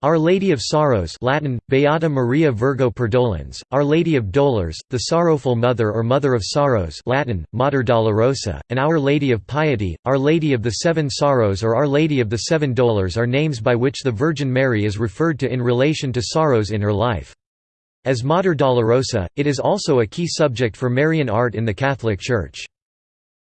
Our Lady of Sorrows Latin, Beata Maria Virgo Perdolens, Our Lady of Dolors, the Sorrowful Mother or Mother of Sorrows Latin, Mater Dolorosa, and Our Lady of Piety, Our Lady of the Seven Sorrows or Our Lady of the Seven Dolors are names by which the Virgin Mary is referred to in relation to sorrows in her life. As Mater Dolorosa, it is also a key subject for Marian art in the Catholic Church.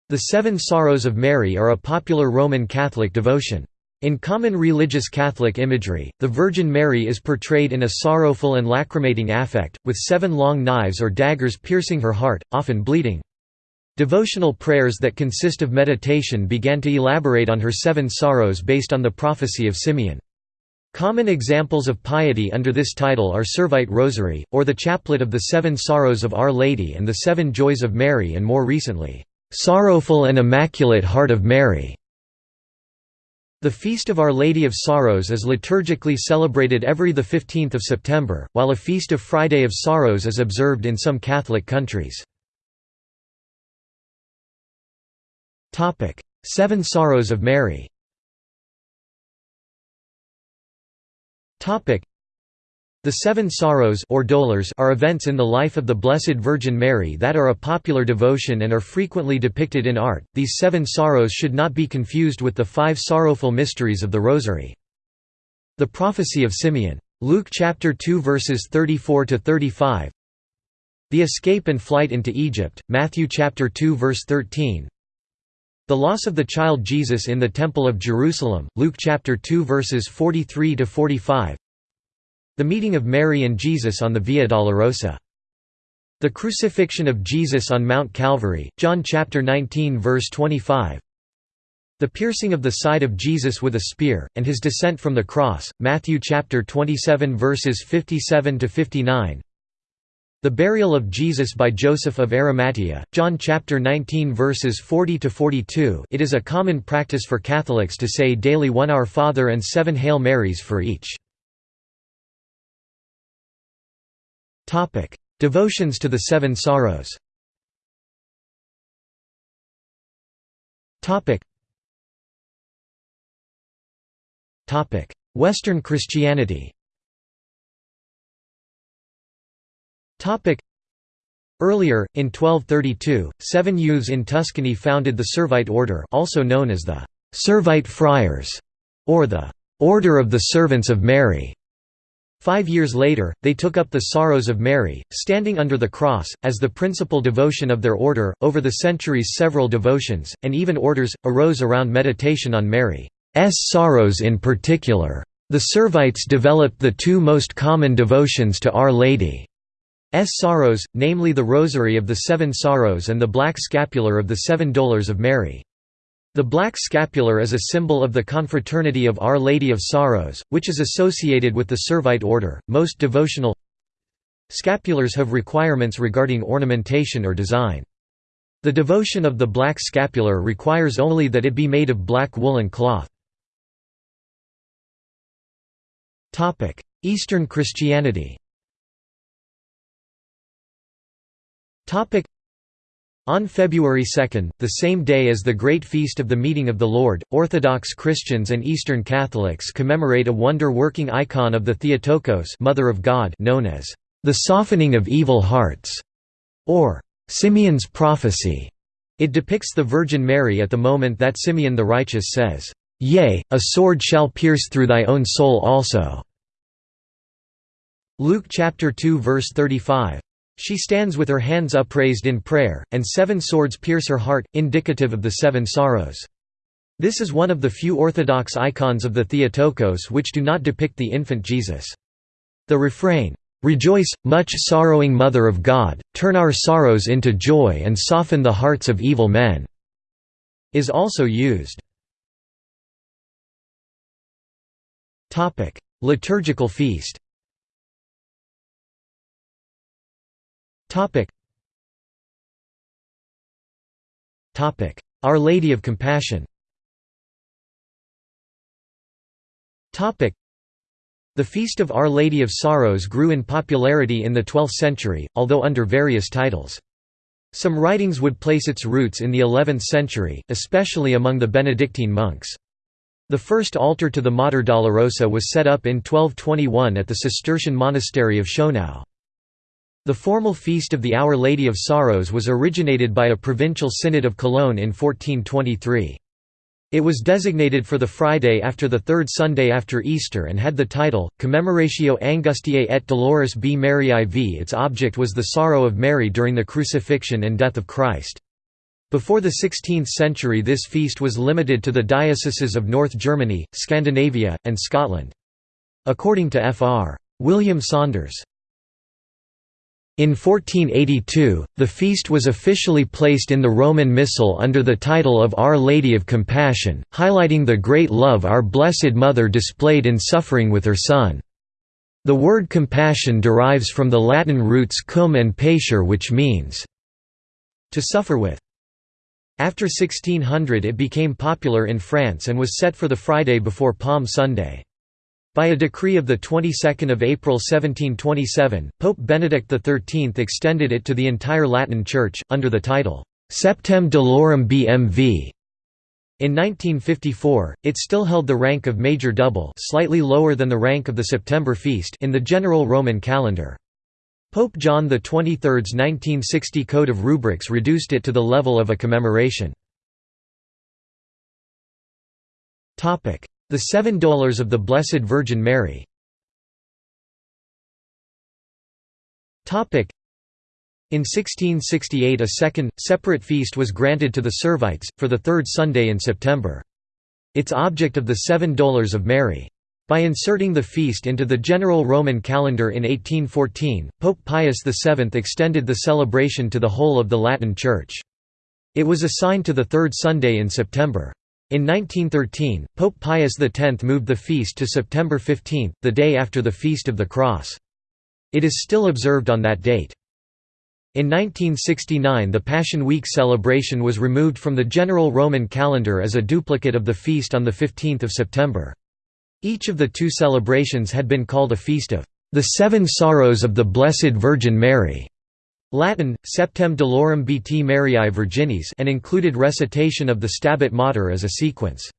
The Seven Sorrows of Mary are a popular Roman Catholic devotion. In common religious Catholic imagery, the Virgin Mary is portrayed in a sorrowful and lacrimating affect, with seven long knives or daggers piercing her heart, often bleeding. Devotional prayers that consist of meditation began to elaborate on her seven sorrows based on the prophecy of Simeon. Common examples of piety under this title are Servite Rosary, or the Chaplet of the Seven Sorrows of Our Lady and the Seven Joys of Mary and more recently, "'Sorrowful and Immaculate Heart of Mary' The Feast of Our Lady of Sorrows is liturgically celebrated every 15 September, while a Feast of Friday of Sorrows is observed in some Catholic countries. Seven Sorrows of Mary the Seven Sorrows or Dolors are events in the life of the Blessed Virgin Mary that are a popular devotion and are frequently depicted in art. These seven sorrows should not be confused with the five sorrowful mysteries of the Rosary. The prophecy of Simeon. Luke chapter 2 verses 34 to 35. The escape and flight into Egypt. Matthew chapter 2 verse 13. The loss of the child Jesus in the Temple of Jerusalem. Luke chapter 2 verses 43 to 45. The meeting of Mary and Jesus on the Via Dolorosa. The crucifixion of Jesus on Mount Calvary, John chapter 19 verse 25. The piercing of the side of Jesus with a spear, and his descent from the cross, Matthew chapter 27 verses 57 to 59. The burial of Jesus by Joseph of Arimathea, John chapter 19 verses 40 to 42. It is a common practice for Catholics to say daily one Our Father and seven Hail Marys for each. Topic: Devotions to the Seven Sorrows. Topic. Topic: Western Christianity. Topic. Earlier, in 1232, seven youths in Tuscany founded the Servite order also known as the Servite Friars, or the Order of the Servants of Mary. Five years later, they took up the Sorrows of Mary, standing under the cross, as the principal devotion of their order. Over the centuries, several devotions, and even orders, arose around meditation on Mary's sorrows in particular. The Servites developed the two most common devotions to Our Lady's sorrows, namely the Rosary of the Seven Sorrows and the Black Scapular of the Seven Dolors of Mary. The black scapular is a symbol of the confraternity of Our Lady of Sorrows, which is associated with the Servite order. Most devotional scapulars have requirements regarding ornamentation or design. The devotion of the black scapular requires only that it be made of black woolen cloth. Eastern Christianity on February 2, the same day as the Great Feast of the Meeting of the Lord, Orthodox Christians and Eastern Catholics commemorate a wonder-working icon of the Theotokos Mother of God known as the softening of evil hearts, or Simeon's prophecy. It depicts the Virgin Mary at the moment that Simeon the righteous says, Yea, a sword shall pierce through thy own soul also. Luke chapter 2 verse 35. She stands with her hands upraised in prayer, and seven swords pierce her heart, indicative of the seven sorrows. This is one of the few Orthodox icons of the Theotokos which do not depict the infant Jesus. The refrain, "'Rejoice, much sorrowing Mother of God, turn our sorrows into joy and soften the hearts of evil men' is also used. Liturgical feast Our Lady of Compassion Topic. The Feast of Our Lady of Sorrows grew in popularity in the 12th century, although under various titles. Some writings would place its roots in the 11th century, especially among the Benedictine monks. The first altar to the Mater Dolorosa was set up in 1221 at the Cistercian monastery of Schonau. The formal feast of the Our Lady of Sorrows was originated by a provincial synod of Cologne in 1423. It was designated for the Friday after the third Sunday after Easter and had the title, Commemoratio Angustiae et Dolores B. Mariae v. Its object was the sorrow of Mary during the crucifixion and death of Christ. Before the 16th century this feast was limited to the dioceses of North Germany, Scandinavia, and Scotland. According to Fr. William Saunders, in 1482, the feast was officially placed in the Roman Missal under the title of Our Lady of Compassion, highlighting the great love Our Blessed Mother displayed in suffering with her Son. The word compassion derives from the Latin roots cum and patire which means, to suffer with. After 1600 it became popular in France and was set for the Friday before Palm Sunday. By a decree of the 22nd of April 1727, Pope Benedict XIII extended it to the entire Latin Church, under the title, Septem Dolorum BMV. In 1954, it still held the rank of Major Double slightly lower than the rank of the September feast in the general Roman calendar. Pope John XXIII's 1960 Code of Rubrics reduced it to the level of a commemoration. The Seven Dolors of the Blessed Virgin Mary in 1668 a second, separate feast was granted to the Servites, for the third Sunday in September. Its object of the Seven Dolors of Mary. By inserting the feast into the general Roman calendar in 1814, Pope Pius VII extended the celebration to the whole of the Latin Church. It was assigned to the third Sunday in September. In 1913, Pope Pius X moved the feast to September 15, the day after the Feast of the Cross. It is still observed on that date. In 1969 the Passion Week celebration was removed from the general Roman calendar as a duplicate of the feast on 15 September. Each of the two celebrations had been called a feast of the Seven Sorrows of the Blessed Virgin Mary. Latin, Septem Dolorum Bt Mariae Virginis and included recitation of the Stabat Mater as a sequence.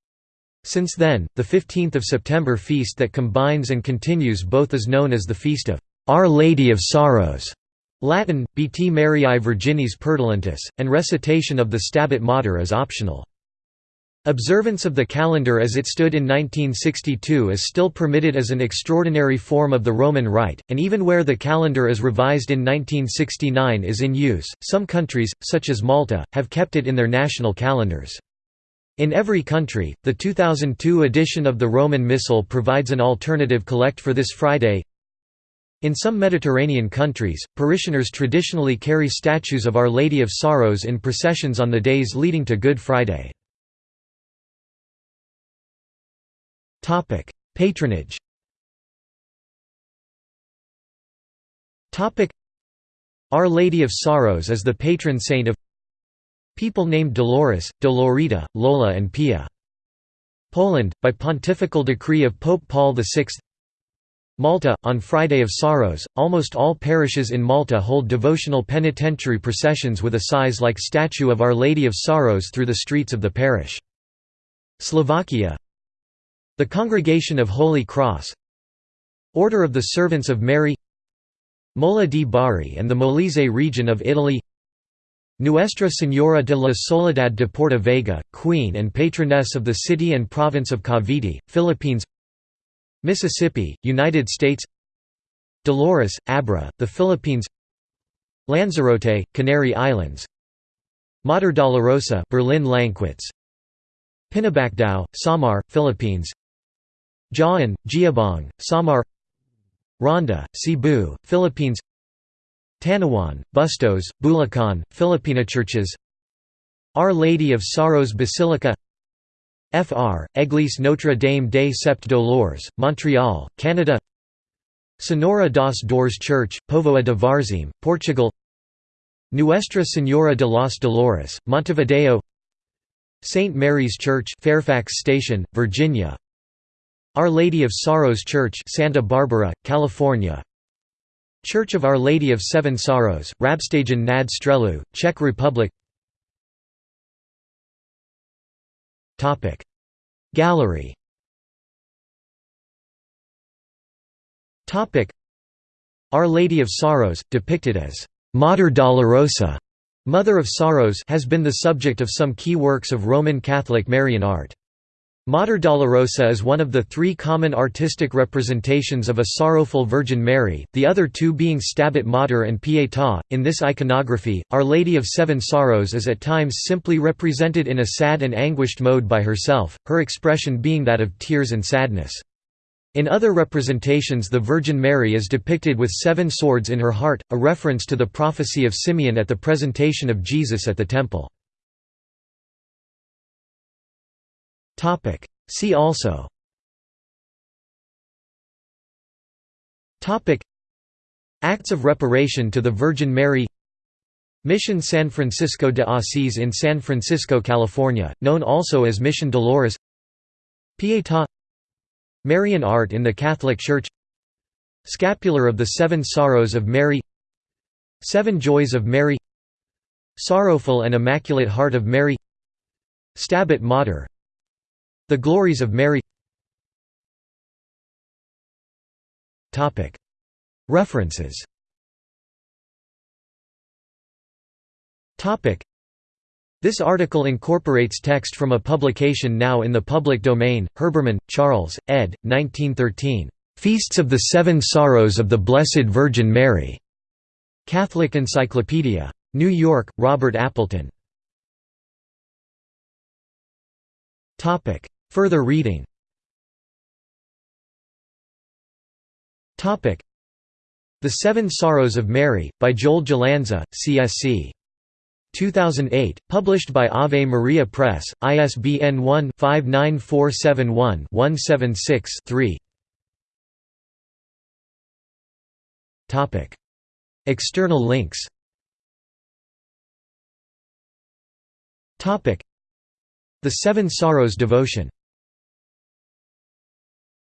Since then, the 15th of September feast that combines and continues both is known as the Feast of Our Lady of Sorrows Latin, Bt Mariae Virginis Perdolentis, and recitation of the Stabat Mater is optional. Observance of the calendar as it stood in 1962 is still permitted as an extraordinary form of the Roman Rite, and even where the calendar is revised in 1969 is in use, some countries, such as Malta, have kept it in their national calendars. In every country, the 2002 edition of the Roman Missal provides an alternative collect for this Friday. In some Mediterranean countries, parishioners traditionally carry statues of Our Lady of Sorrows in processions on the days leading to Good Friday. Patronage. Topic: Our Lady of Sorrows is the patron saint of people named Dolores, Dolorita, Lola and Pia. Poland, by pontifical decree of Pope Paul VI Malta, on Friday of Sorrows, almost all parishes in Malta hold devotional penitentiary processions with a size-like statue of Our Lady of Sorrows through the streets of the parish. Slovakia the Congregation of Holy Cross Order of the Servants of Mary Mola di Bari and the Molise region of Italy Nuestra Señora de la Soledad de Porta Vaga, Queen and Patroness of the City and Province of Cavite, Philippines Mississippi, United States Dolores, Abra, the Philippines Lanzarote, Canary Islands Mater Dolorosa Berlin Lankwitz Pinabacdao, Samar, Philippines Jaen, Jiabong, Samar Ronda, Cebu, Philippines Tanawan, Bustos, Bulacan, Filipina churches Our Lady of Sorrows Basilica Fr. Église Notre Dame des Sept Dolors, Montreal, Canada Senhora das Dores Church, Povoa de Varzim, Portugal Nuestra Señora de los Dolores, Montevideo St. Mary's Church Fairfax Station, Virginia our Lady of Sorrows Church Santa Barbara, California. Church of Our Lady of Seven Sorrows, Rabštejn nad Střelou, Czech Republic. Gallery. Our Lady of Sorrows, depicted as «Mater Dolorosa», Mother of Sorrows has been the subject of some key works of Roman Catholic Marian art. Mater Dolorosa is one of the three common artistic representations of a sorrowful Virgin Mary, the other two being Stabat Mater and Pietà. In this iconography, Our Lady of Seven Sorrows is at times simply represented in a sad and anguished mode by herself, her expression being that of tears and sadness. In other representations the Virgin Mary is depicted with seven swords in her heart, a reference to the prophecy of Simeon at the presentation of Jesus at the Temple. See also. Topic. Acts of reparation to the Virgin Mary. Mission San Francisco de Asís in San Francisco, California, known also as Mission Dolores. Pietà. Marian art in the Catholic Church. Scapular of the Seven Sorrows of Mary. Seven Joys of Mary. Sorrowful and Immaculate Heart of Mary. Stabat Mater the Glories of Mary References This article incorporates text from a publication now in the public domain, Herbermann, Charles, ed. 1913. Feasts of the Seven Sorrows of the Blessed Virgin Mary. Catholic Encyclopedia. New York, Robert Appleton. Further reading. The Seven Sorrows of Mary, by Joel Giallanza, CSC. 2008, published by Ave Maria Press, ISBN 1-59471-176-3 External links. The Seven Sorrows Devotion